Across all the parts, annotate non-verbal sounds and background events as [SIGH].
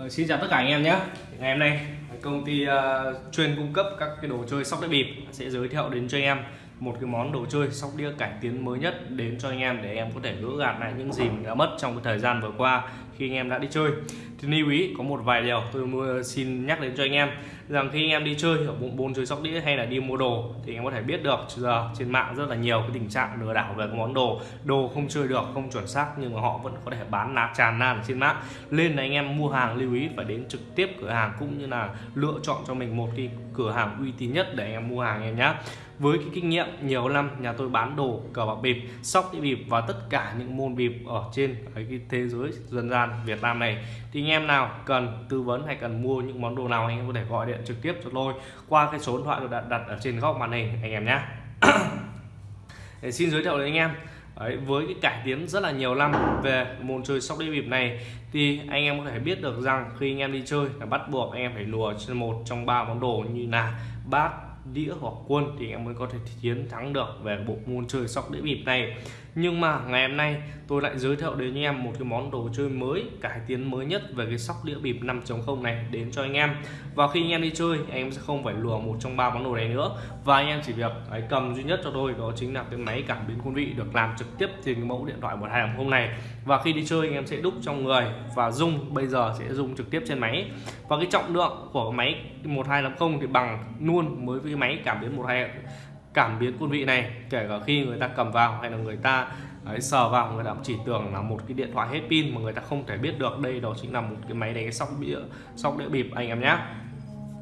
Ờ, xin chào tất cả anh em nhé. Ngày hôm nay công ty uh, chuyên cung cấp các cái đồ chơi sóc đĩa bịp sẽ giới thiệu đến cho anh em một cái món đồ chơi sóc đĩa cải tiến mới nhất đến cho anh em để em có thể gỡ gạt lại những gì mình đã mất trong cái thời gian vừa qua khi anh em đã đi chơi. Thì lưu ý có một vài điều tôi ờ, xin nhắc đến cho anh em rằng khi anh em đi chơi ở bộ môn chơi sóc đĩa hay là đi mua đồ thì anh em có thể biết được giờ trên mạng rất là nhiều cái tình trạng lừa đảo về cái món đồ. Đồ không chơi được, không chuẩn xác nhưng mà họ vẫn có thể bán ná tràn lan trên mạng. Nên là anh em mua hàng lưu ý phải đến trực tiếp cửa hàng cũng như là lựa chọn cho mình một cái cửa hàng uy tín nhất để anh em mua hàng em nhé với cái kinh nghiệm nhiều năm, nhà tôi bán đồ cờ bạc bịp, sóc đĩa bịp và tất cả những môn bịp ở trên cái thế giới dân gian Việt Nam này. Thì anh em nào cần tư vấn hay cần mua những món đồ nào anh em có thể gọi điện trực tiếp cho tôi qua cái số điện thoại được đặt, đặt ở trên góc màn hình anh em nhé. [COUGHS] Để xin giới thiệu đến anh em. Đấy, với cái cải tiến rất là nhiều năm về môn chơi sóc đĩa bịp này thì anh em có thể biết được rằng khi anh em đi chơi là bắt buộc anh em phải lùa trên một trong ba món đồ như là bát đĩa hoặc quân thì em mới có thể chiến thắng được về bộ môn chơi sóc đĩa bịp này. Nhưng mà ngày hôm nay tôi lại giới thiệu đến anh em một cái món đồ chơi mới cải tiến mới nhất về cái sóc đĩa bịp 5.0 này đến cho anh em. Và khi anh em đi chơi anh em sẽ không phải lùa một trong ba món đồ này nữa. Và anh em chỉ việc ấy, cầm duy nhất cho tôi đó chính là cái máy cảm biến quân vị được làm trực tiếp trên cái mẫu điện thoại 1250 này và khi đi chơi anh em sẽ đúc trong người và dùng bây giờ sẽ dùng trực tiếp trên máy. Và cái trọng lượng của máy 1250 thì bằng luôn mới với máy cảm biến 12 cảm biến quân vị này. Kể cả khi người ta cầm vào hay là người ta ấy, sờ vào người ta chỉ tưởng là một cái điện thoại hết pin mà người ta không thể biết được đây đó chính là một cái máy đánh sóc đĩa sóc đĩa bịp anh em nhé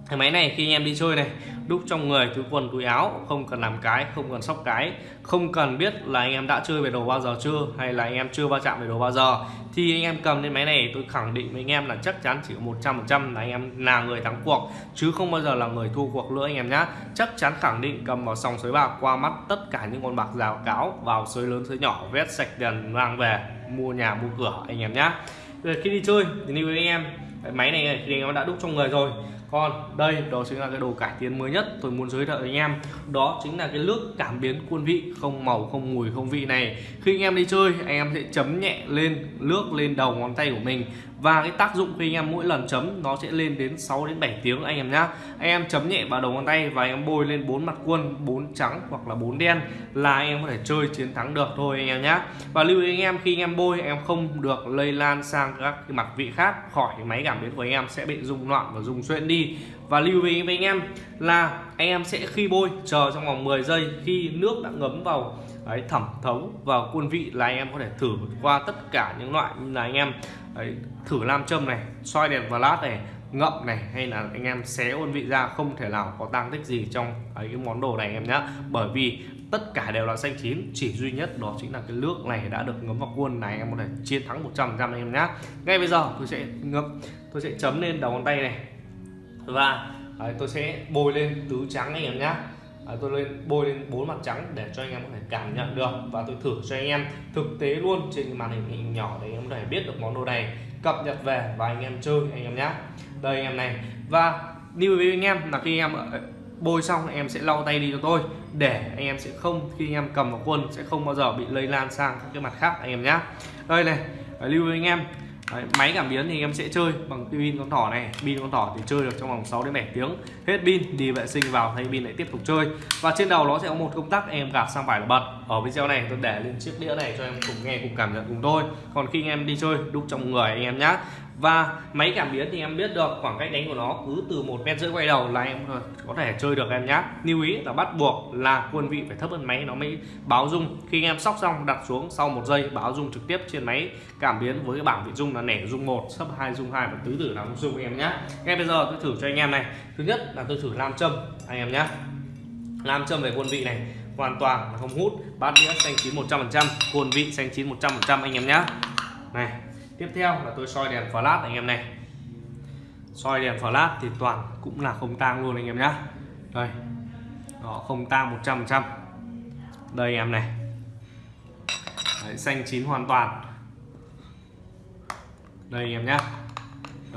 cái máy này khi anh em đi chơi này, đúc trong người túi quần, túi áo, không cần làm cái, không cần sóc cái, không cần biết là anh em đã chơi về đồ bao giờ chưa, hay là anh em chưa va chạm về đồ bao giờ. Thì anh em cầm lên máy này, tôi khẳng định với anh em là chắc chắn chỉ có một trăm phần trăm là anh em là người thắng cuộc, chứ không bao giờ là người thua cuộc nữa anh em nhá. Chắc chắn khẳng định cầm vào sòng sới bạc qua mắt tất cả những con bạc rào cáo vào sới lớn, sới nhỏ, vét sạch tiền mang về, mua nhà, mua cửa anh em nhá. Rồi khi đi chơi, thì lưu với anh em cái máy này thì anh em đã đúc trong người rồi. Còn đây, đó chính là cái đồ cải tiến mới nhất tôi muốn giới thiệu với anh em. Đó chính là cái nước cảm biến quân vị, không màu, không mùi, không vị này. Khi anh em đi chơi, anh em sẽ chấm nhẹ lên nước lên đầu ngón tay của mình và cái tác dụng khi anh em mỗi lần chấm nó sẽ lên đến 6 đến 7 tiếng anh em nhá. Anh em chấm nhẹ vào đầu ngón tay và anh em bôi lên bốn mặt quân bốn trắng hoặc là bốn đen là anh em có thể chơi chiến thắng được thôi anh em nhá. Và lưu ý anh em khi anh em bôi, anh em không được lây lan sang các cái mặt vị khác, khỏi máy cảm biến của anh em sẽ bị rung loạn và rung xuyên đi và lưu ý với anh em là anh em sẽ khi bôi chờ trong vòng 10 giây khi nước đã ngấm vào đấy, thẩm thấu vào quân vị là anh em có thể thử qua tất cả những loại như là anh em đấy, thử nam châm này xoay đèn flash này ngậm này hay là anh em xé quân vị ra không thể nào có tăng tích gì trong ấy, cái món đồ này anh em nhé bởi vì tất cả đều là xanh chín chỉ duy nhất đó chính là cái nước này đã được ngấm vào quân này anh em có thể chiến thắng 100 trăm anh em nhé ngay bây giờ tôi sẽ ngậm tôi sẽ chấm lên đầu ngón tay này và đấy, tôi sẽ bôi lên tứ trắng anh em nhé à, tôi lên bôi lên bốn mặt trắng để cho anh em có thể cảm nhận được và tôi thử cho anh em thực tế luôn trên màn hình, nhỏ để anh em có thể biết được món đồ này cập nhật về và anh em chơi anh em nhé đây anh em này và lưu ý anh em là khi anh em bôi xong anh em sẽ lau tay đi cho tôi để anh em sẽ không khi anh em cầm vào quân sẽ không bao giờ bị lây lan sang các cái mặt khác anh em nhé đây này lưu ý anh em Đấy, máy cảm biến thì em sẽ chơi bằng pin con thỏ này. Pin con thỏ thì chơi được trong vòng 6 đến 7 tiếng. Hết pin đi vệ sinh vào thay pin lại tiếp tục chơi. Và trên đầu nó sẽ có một công tắc em gạt sang phải là bật. Ở video này tôi để lên chiếc đĩa này cho em cùng nghe cùng cảm nhận cùng tôi còn khi anh em đi chơi đúc trong người anh em nhé và máy cảm biến thì em biết được, khoảng cách đánh của nó cứ từ một mét rưỡi quay đầu là em có thể chơi được em nhé lưu ý là bắt buộc là quân vị phải thấp hơn máy, nó mới báo dung khi anh em sóc xong, đặt xuống sau một giây, báo dung trực tiếp trên máy cảm biến với cái bảng vị dung là nẻ dung một sấp hai dung hai và tứ tử là dung em nhé ngay bây giờ tôi thử cho anh em này. Thứ nhất là tôi thử nam châm anh em nhé nam châm về quân vị này, hoàn toàn là không hút. Bát đĩa xanh chín 100% quân vị xanh chín 100% anh em nhé này tiếp theo là tôi soi đèn flash anh em này. Soi đèn flash thì toàn cũng là không tang luôn anh em nhá. Đây đó không tang 100 trăm đây em này. Đấy, xanh chín hoàn toàn. Đây em nhé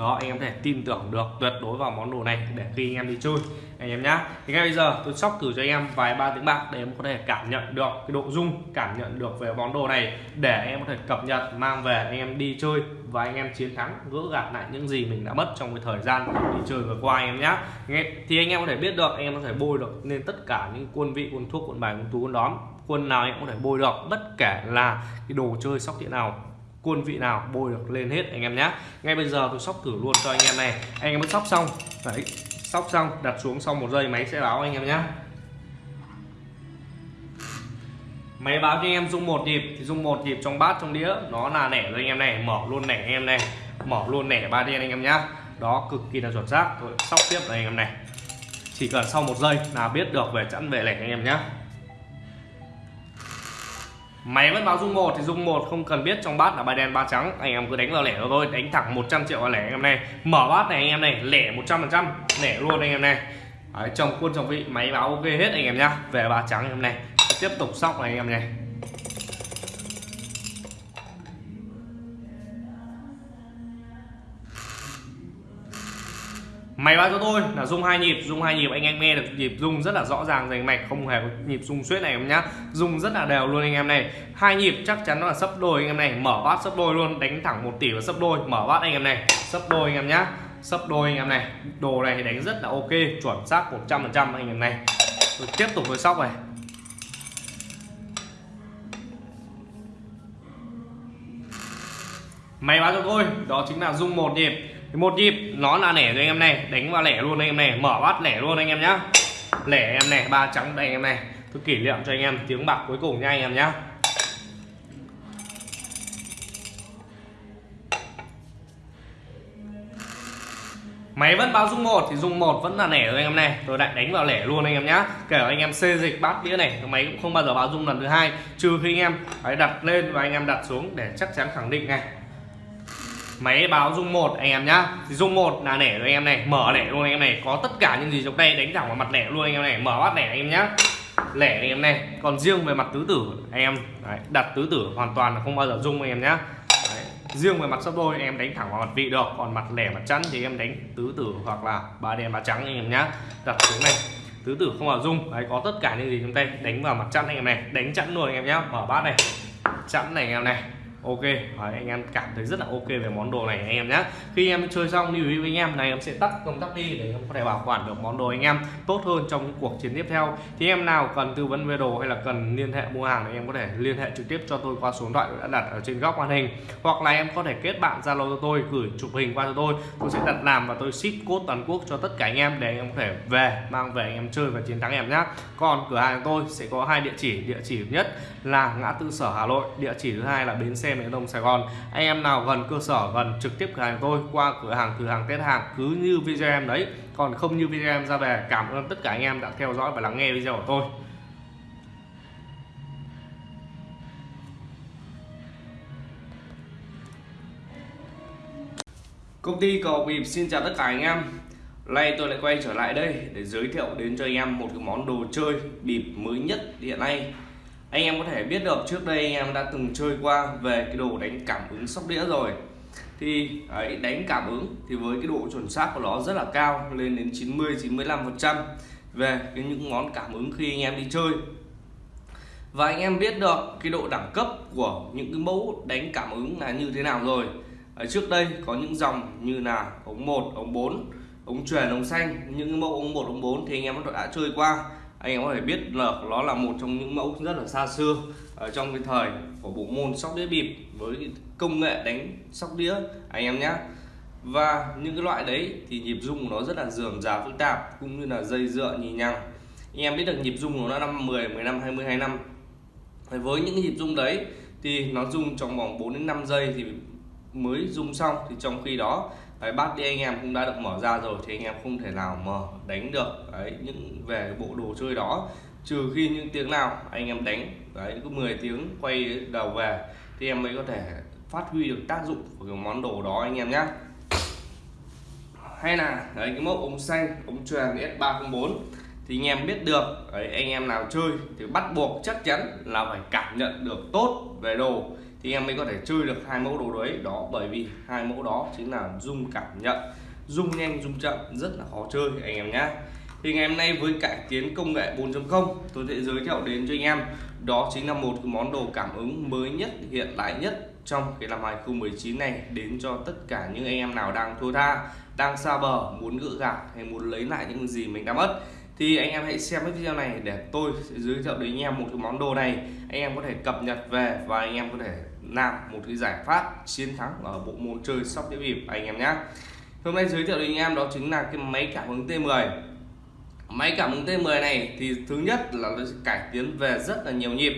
đó anh em có thể tin tưởng được tuyệt đối vào món đồ này để khi anh em đi chơi anh em nhá thì ngay bây giờ tôi sóc thử cho anh em vài ba tiếng bạc để em có thể cảm nhận được cái độ rung cảm nhận được về món đồ này để anh em có thể cập nhật mang về anh em đi chơi và anh em chiến thắng gỡ gạt lại những gì mình đã mất trong cái thời gian đi chơi vừa qua anh em nhá thì anh em có thể biết được anh em có thể bôi được nên tất cả những quân vị quân thuốc quân bài quân tú quân đóm quân nào anh em có thể bôi được bất kể là cái đồ chơi sóc địa nào quân vị nào bôi được lên hết anh em nhé. Ngay bây giờ tôi sóc thử luôn cho anh em này. Anh em mới sóc xong. Đấy, sóc xong, đặt xuống xong một giây máy sẽ báo anh em nhé. Máy báo cho anh em dung một nhịp, thì dung một nhịp trong bát, trong đĩa. Nó là nẻ rồi anh em này, mở luôn nẻ anh em này. Mở luôn nẻ ba đen anh em nhá đó, cực kỳ là chuẩn xác. Tôi sóc tiếp này anh em này. Chỉ cần sau một giây là biết được về chẵn về lẻ anh em nhé máy vẫn báo dung một thì dung một không cần biết trong bát là ba đen ba trắng. Anh em cứ đánh vào lẻ thôi đánh thẳng 100 triệu vào lẻ anh em này. Mở bát này anh em này lẻ 100 phần trăm lẻ luôn anh em này. Đấy, trong quân trong vị máy báo ok hết anh em nhá. Về ba trắng anh em này. Tiếp tục sóc này anh em này. Máy báo cho tôi, là rung hai nhịp. Rung hai nhịp, anh em nghe được nhịp rung rất là rõ ràng rành mạch, không hề có nhịp rung suýt này em nhá. Rung rất là đều luôn anh em này. Hai nhịp chắc chắn nó là sấp đôi anh em này. Mở bát sấp đôi luôn, đánh thẳng một tỷ và sấp đôi. Mở bát anh em này, sấp đôi anh em nhá. Sấp đôi anh em này. Đồ này đánh rất là ok, chuẩn xác 100 phần trăm anh em này. Tôi tiếp tục với sóc này. Máy báo cho tôi, đó chính là rung một nhịp một nhịp nó là lẻ cho anh em này đánh vào lẻ luôn anh em này mở bát lẻ luôn anh em nhá lẻ em này ba trắng đây anh em này tôi kỷ niệm cho anh em tiếng bạc cuối cùng nha anh em nhá máy vẫn báo dung một thì dung một vẫn là lẻ rồi anh em này tôi lại đánh vào lẻ luôn anh em nhá kể anh em xê dịch bát đĩa này máy cũng không bao giờ báo dung lần thứ hai trừ khi anh em phải đặt lên và anh em đặt xuống để chắc chắn khẳng định này máy báo dung một anh em nhá thì dung một là lẻ rồi anh em này mở lẻ luôn anh em này có tất cả những gì trong đây đánh thẳng vào mặt lẻ luôn anh em này mở bát lẻ anh em nhá lẻ anh em này còn riêng về mặt tứ tử anh em đấy, đặt tứ tử hoàn toàn là không bao giờ dung anh em nhá đấy. riêng về mặt sắp đôi em đánh thẳng vào mặt vị được còn mặt lẻ mặt chắn thì em đánh tứ tử hoặc là ba đen ba trắng anh em nhá đặt xuống này tứ tử không vào dung đấy có tất cả những gì trong tay đánh vào mặt chắn anh em này đánh chắn luôn anh em nhá mở bát này chắn này anh em này ok Đấy, anh em cảm thấy rất là ok về món đồ này anh em nhé khi em chơi xong lưu ý với anh em này em sẽ tắt công tắc đi để em có thể bảo quản được món đồ anh em tốt hơn trong những cuộc chiến tiếp theo. Thì em nào cần tư vấn về đồ hay là cần liên hệ mua hàng thì em có thể liên hệ trực tiếp cho tôi qua số điện thoại đã đặt ở trên góc màn hình. Hoặc là em có thể kết bạn zalo cho tôi gửi chụp hình qua cho tôi. Tôi sẽ đặt làm và tôi ship code toàn quốc cho tất cả anh em để anh em có thể về mang về anh em chơi và chiến thắng em nhé còn cửa hàng của tôi sẽ có hai địa chỉ. Địa chỉ nhất là ngã tư sở Hà Nội địa chỉ thứ hai là bến xe miền Đông Sài Gòn. Anh em nào gần cơ sở, gần trực tiếp cửa hàng tôi, qua cửa hàng thử hàng test hàng, cứ như video em đấy. Còn không như video em ra về, cảm ơn tất cả anh em đã theo dõi và lắng nghe video của tôi. Công ty cầu bịp xin chào tất cả anh em. Nay tôi lại quay trở lại đây để giới thiệu đến cho anh em một cái món đồ chơi bịp mới nhất hiện nay anh em có thể biết được trước đây anh em đã từng chơi qua về cái đồ đánh cảm ứng sóc đĩa rồi. Thì ấy, đánh cảm ứng thì với cái độ chuẩn xác của nó rất là cao lên đến 90 95 phần trăm về cái những món cảm ứng khi anh em đi chơi. Và anh em biết được cái độ đẳng cấp của những cái mẫu đánh cảm ứng là như thế nào rồi. Ở trước đây có những dòng như là ống 1 ống 4 ống truyền ống xanh. Những mẫu ống 1 ống 4 thì anh em đã chơi qua anh em có thể biết là nó là một trong những mẫu rất là xa xưa ở trong cái thời của bộ môn sóc đĩa bịp với công nghệ đánh sóc đĩa, anh em nhé. Và những cái loại đấy thì nhịp rung của nó rất là dườm già phức tạp, cũng như là dây dựa nhì nhằng. Anh em biết được nhịp rung của nó năm 10 15 20 2 năm. Với những cái nhịp rung đấy thì nó rung trong vòng 4 đến 5 giây thì mới rung xong. Thì trong khi đó đấy, bát đi anh em cũng đã được mở ra rồi thì anh em không thể nào mở đánh được. Đấy những về bộ đồ chơi đó trừ khi những tiếng nào anh em đánh đấy cứ 10 tiếng quay đầu về thì em mới có thể phát huy được tác dụng của cái món đồ đó anh em nhé hay là đấy cái mẫu ống xanh ống tròn S304 thì anh em biết được đấy, anh em nào chơi thì bắt buộc chắc chắn là phải cảm nhận được tốt về đồ thì em mới có thể chơi được hai mẫu đồ đấy. Đó, bởi vì hai mẫu đó chính là dung cảm nhận, dung nhanh, dung chậm, rất là khó chơi, anh em nhé thì ngày hôm nay với cải tiến công nghệ 4.0 tôi sẽ giới thiệu đến cho anh em. Đó chính là một món đồ cảm ứng mới nhất, hiện đại nhất trong cái năm 2019 này, đến cho tất cả những anh em nào đang thua tha, đang xa bờ, muốn gỡ gạt hay muốn lấy lại những gì mình đã mất thì anh em hãy xem cái video này để tôi sẽ giới thiệu đến anh em một cái món đồ này. Anh em có thể cập nhật về và anh em có thể làm một cái giải pháp chiến thắng ở bộ môn chơi sóc đĩa bịp anh em nhé. Hôm nay giới thiệu đến anh em đó chính là cái máy cảm ứng T10 máy cảm ứng T10 này thì thứ nhất là nó sẽ cải tiến về rất là nhiều nhịp.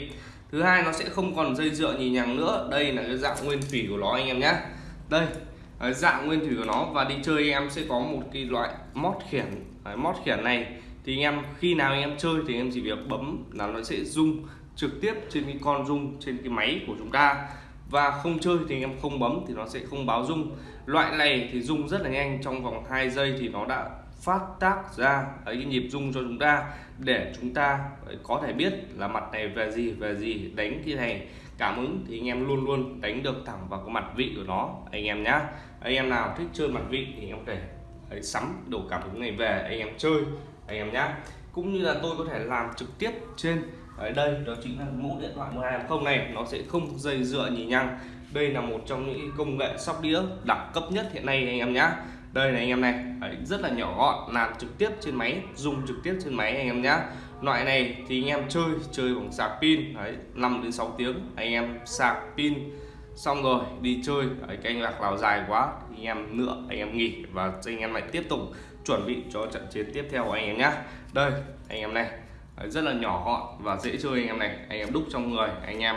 Thứ hai nó sẽ không còn dây dựa nhì nhằng nữa. Đây là cái dạng nguyên thủy của nó anh em nhé. Đây dạng nguyên thủy của nó. Và đi chơi em sẽ có một cái loại mót khiển. Đấy, mót khiển này thì anh em, khi nào anh em chơi thì em chỉ việc bấm là nó sẽ rung trực tiếp trên cái con rung trên cái máy của chúng ta. Và không chơi thì anh em không bấm thì nó sẽ không báo rung loại này thì rung rất là nhanh, trong vòng 2 giây thì nó đã phát tác ra cái nhịp rung cho chúng ta để chúng ta có thể biết là mặt này về gì về gì, đánh cái này, cảm ứng. Thì anh em luôn luôn đánh được thẳng vào cái mặt vị của nó, anh em nhá. Anh em nào thích chơi mặt vị thì anh em có thể sắm đồ cảm ứng này về, anh em chơi anh em nhé. cũng như là tôi có thể làm trực tiếp trên ở đây đó chính là mẫu điện thoại 1210 này nó sẽ không dây dựa nhì nhăng đây là một trong những công nghệ sóc đĩa đẳng cấp nhất hiện nay anh em nhé. đây này anh em này Đấy, rất là nhỏ gọn làm trực tiếp trên máy dùng trực tiếp trên máy anh em nhé. loại này thì anh em chơi chơi bằng sạc pin Đấy, 5 đến 6 tiếng anh em sạc pin xong rồi đi chơi Đấy, cái anh lạc nào dài quá thì anh em nữa anh em nghỉ và anh em lại tiếp tục chuẩn bị cho trận chiến tiếp theo của anh em nhá. Đây anh em này rất là nhỏ gọn và dễ chơi anh em này. Anh em đúc trong người anh em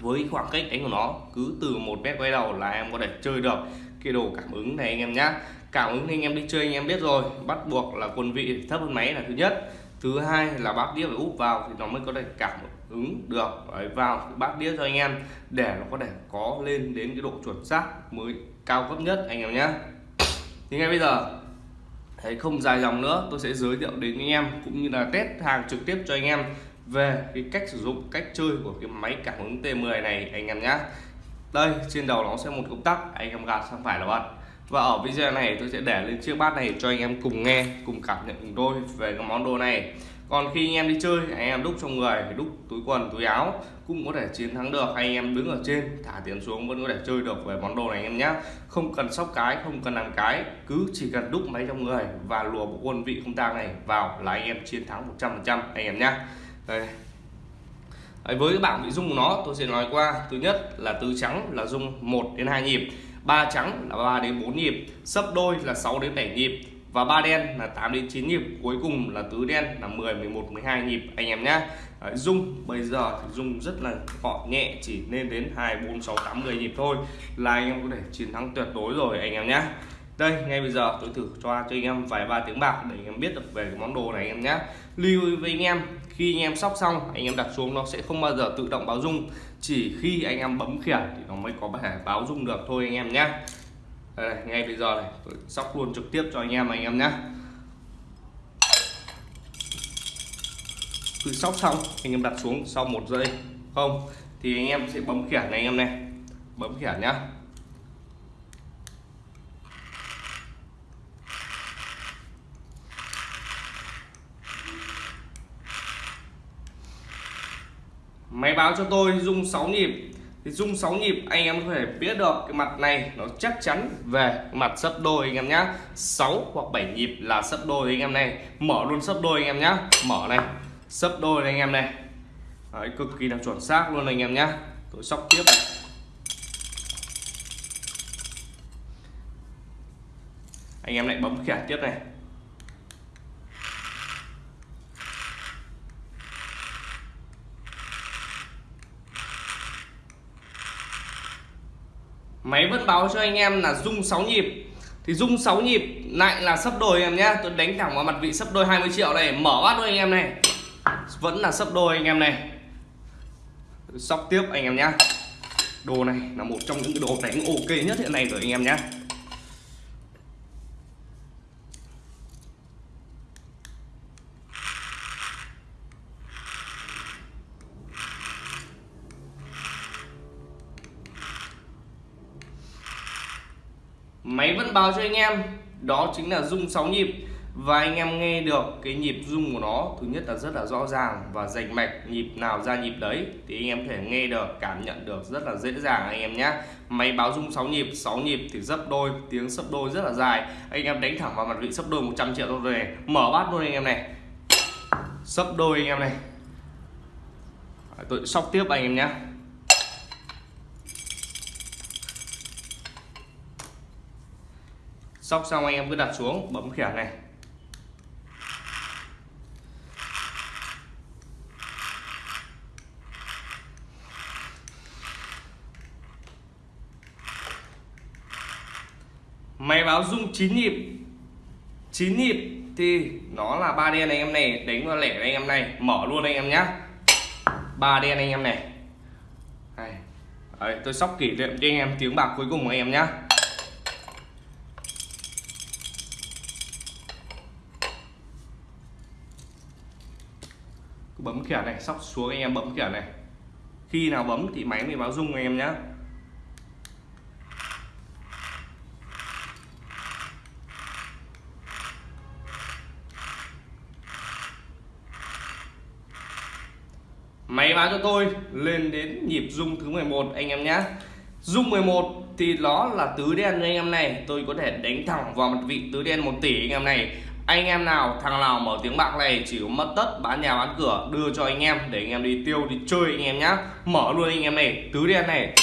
với khoảng cách đánh của nó cứ từ một mét quay đầu là em có thể chơi được. Cái đồ cảm ứng này anh em nhá. Cảm ứng thì anh em đi chơi anh em biết rồi. Bắt buộc là quân vị thấp hơn máy là thứ nhất. Thứ hai là bát đĩa phải úp vào thì nó mới có thể cảm ứng được. Đấy, vào bát đĩa cho anh em để nó có thể có lên đến cái độ chuẩn xác mới cao cấp nhất anh em nhé thì ngay bây giờ thấy không dài dòng nữa, tôi sẽ giới thiệu đến anh em cũng như là test hàng trực tiếp cho anh em về cái cách sử dụng, cách chơi của cái máy cảm ứng T10 này anh em nhé đây, trên đầu nó sẽ một công tắc, anh em gạt sang phải là bật và ở video này tôi sẽ để lên chiếc bát này cho anh em cùng nghe, cùng cảm nhận cùng tôi về cái món đồ này còn khi anh em đi chơi anh em đúc trong người đúc túi quần túi áo cũng có thể chiến thắng được. Anh em đứng ở trên thả tiền xuống vẫn có thể chơi được về món đồ này anh em nhé không cần sóc cái không cần làm cái cứ chỉ cần đúc máy trong người và lùa bộ quân vị không tang này vào là anh em chiến thắng 100% anh em nhé đây. Đấy, với cái bảng bị rung của nó tôi sẽ nói qua. Thứ nhất là tứ trắng là rung 1 đến 2 nhịp ba trắng là 3 đến 4 nhịp sấp đôi là 6 đến 7 nhịp và ba đen là 8 đến 9 nhịp cuối cùng là tứ đen là 10 11 12 nhịp anh em nhé dung bây giờ thì dung rất là gọn nhẹ chỉ lên đến 2 4 6 8 10 nhịp thôi là anh em có thể chiến thắng tuyệt đối rồi anh em nhé đây ngay bây giờ tôi thử cho cho anh em vài ba tiếng bạc để anh em biết được về cái món đồ này anh em nhé lưu ý với anh em khi anh em sóc xong anh em đặt xuống nó sẽ không bao giờ tự động báo dung chỉ khi anh em bấm khiển thì nó mới có thể báo dung được thôi anh em nhé đây, ngay bây giờ này tôi sóc luôn trực tiếp cho anh em anh em nhé cứ sóc xong anh em đặt xuống sau một giây không? Thì anh em sẽ bấm khiển này anh em này. Bấm khiển nhá. Máy báo cho tôi rung 6 nhịp thì rung 6 nhịp anh em có thể biết được cái mặt này nó chắc chắn về mặt sấp đôi anh em nhá. 6 hoặc 7 nhịp là sấp đôi anh em này. Mở luôn sấp đôi anh em nhá. Mở này sấp đôi này anh em này. Đấy, cực kỳ là chuẩn xác luôn anh em nhá. Tôi sóc tiếp này. Anh em lại bấm khiển tiếp này. Máy vẫn báo cho anh em là rung 6 nhịp. Thì rung 6 nhịp lại là sấp đôi em nhá. Tôi đánh thẳng vào mặt vị sấp đôi 20 triệu này, mở bát thôi anh em này. Vẫn là sấp đôi anh em này. Sóc tiếp anh em nhá. Đồ này là một trong những đồ đánh ok nhất hiện nay rồi anh em nhá. Máy vẫn báo cho anh em. Đó chính là rung 6 nhịp. Và anh em nghe được cái nhịp rung của nó, thứ nhất là rất là rõ ràng và rành mạch nhịp nào ra nhịp đấy, thì anh em có thể nghe được, cảm nhận được rất là dễ dàng anh em nhé máy báo rung 6 nhịp 6 nhịp thì dấp đôi, tiếng sấp đôi rất là dài. Anh em đánh thẳng vào mặt vị sấp đôi 100 triệu rồi này. Mở bát luôn anh em này. Sấp đôi anh em này. Tôi sóc tiếp anh em nhé sóc xong anh em cứ đặt xuống bấm khiển này. Máy báo rung 9 nhịp. 9 nhịp thì nó là ba đen anh em này đánh vào lẻ anh em này mở luôn anh em nhá. Ba đen anh em này. Đấy, tôi sóc kỷ niệm cho anh em tiếng bạc cuối cùng của anh em nhá. Bấm khiển này, sóc xuống anh em, bấm khiển này. Khi nào bấm thì máy mới báo rung anh em nhé máy báo cho tôi, lên đến nhịp rung thứ 11 anh em nhé rung 11 thì nó là tứ đen anh em này. Tôi có thể đánh thẳng vào mặt vị tứ đen 1 tỷ anh em này anh em nào thằng nào mở tiếng bạc này chỉ có mất tất bán nhà bán cửa đưa cho anh em để anh em đi tiêu đi chơi anh em nhá mở luôn anh em này tứ đen này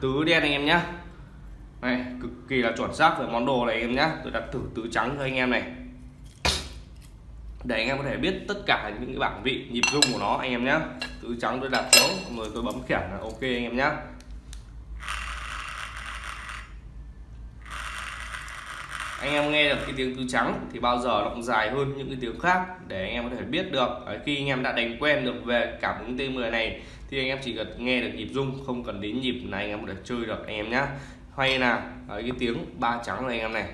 tứ đen anh em nhá này cực kỳ là chuẩn xác về món đồ này anh em nhá tôi đặt thử tứ trắng cho anh em này để anh em có thể biết tất cả những cái bảng vị nhịp rung của nó anh em nhá tứ trắng tôi đặt xuống rồi tôi bấm khiển là ok anh em nhá anh em nghe được cái tiếng tứ trắng thì bao giờ nó cũng dài hơn những cái tiếng khác để anh em có thể biết được. Khi anh em đã đánh quen được về cảm ứng T10 này thì anh em chỉ cần nghe được nhịp rung, không cần đến nhịp này anh em có thể chơi được, anh em nhá. Hay là cái tiếng ba trắng này anh em này.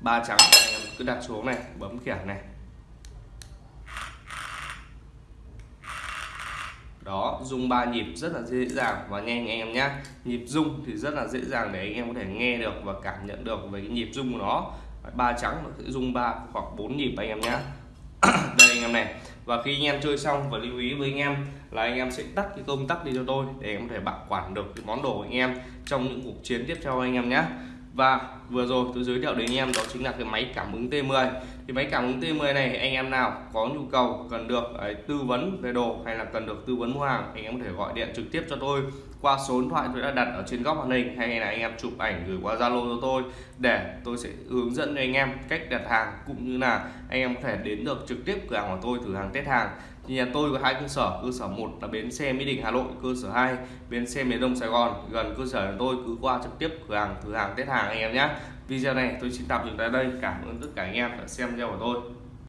Ba trắng anh em cứ đặt xuống này, bấm khiển này. Đó rung ba nhịp rất là dễ dàng. Và nhanh anh em nhé nhịp rung thì rất là dễ dàng để anh em có thể nghe được và cảm nhận được về cái nhịp rung của nó. Ba trắng nó sẽ rung ba hoặc bốn nhịp anh em nhé [CLEARS THROAT] đây anh em này. Và khi anh em chơi xong và lưu ý với anh em là anh em sẽ tắt cái công tắc đi cho tôi để em có thể bảo quản được cái món đồ của anh em trong những cuộc chiến tiếp theo anh em nhé và vừa rồi tôi giới thiệu đến anh em đó chính là cái máy cảm ứng T10 thì máy cảm ứng T10 này anh em nào có nhu cầu cần được ấy, tư vấn về đồ hay là cần được tư vấn mua hàng anh em có thể gọi điện trực tiếp cho tôi. Qua số điện thoại tôi đã đặt ở trên góc màn hình hay là anh em chụp ảnh gửi qua Zalo cho tôi để tôi sẽ hướng dẫn cho anh em cách đặt hàng cũng như là anh em có thể đến được trực tiếp cửa hàng của tôi thử hàng test hàng thì nhà tôi có hai cơ sở cơ sở một là bến xe mỹ đình, hà nội, cơ sở 2 bến xe miền đông, sài gòn. Gần cơ sở của tôi cứ qua trực tiếp cửa hàng thử hàng test hàng anh em nhé video này tôi xin tạm dừng tại đây, cảm ơn tất cả anh em đã xem video của tôi.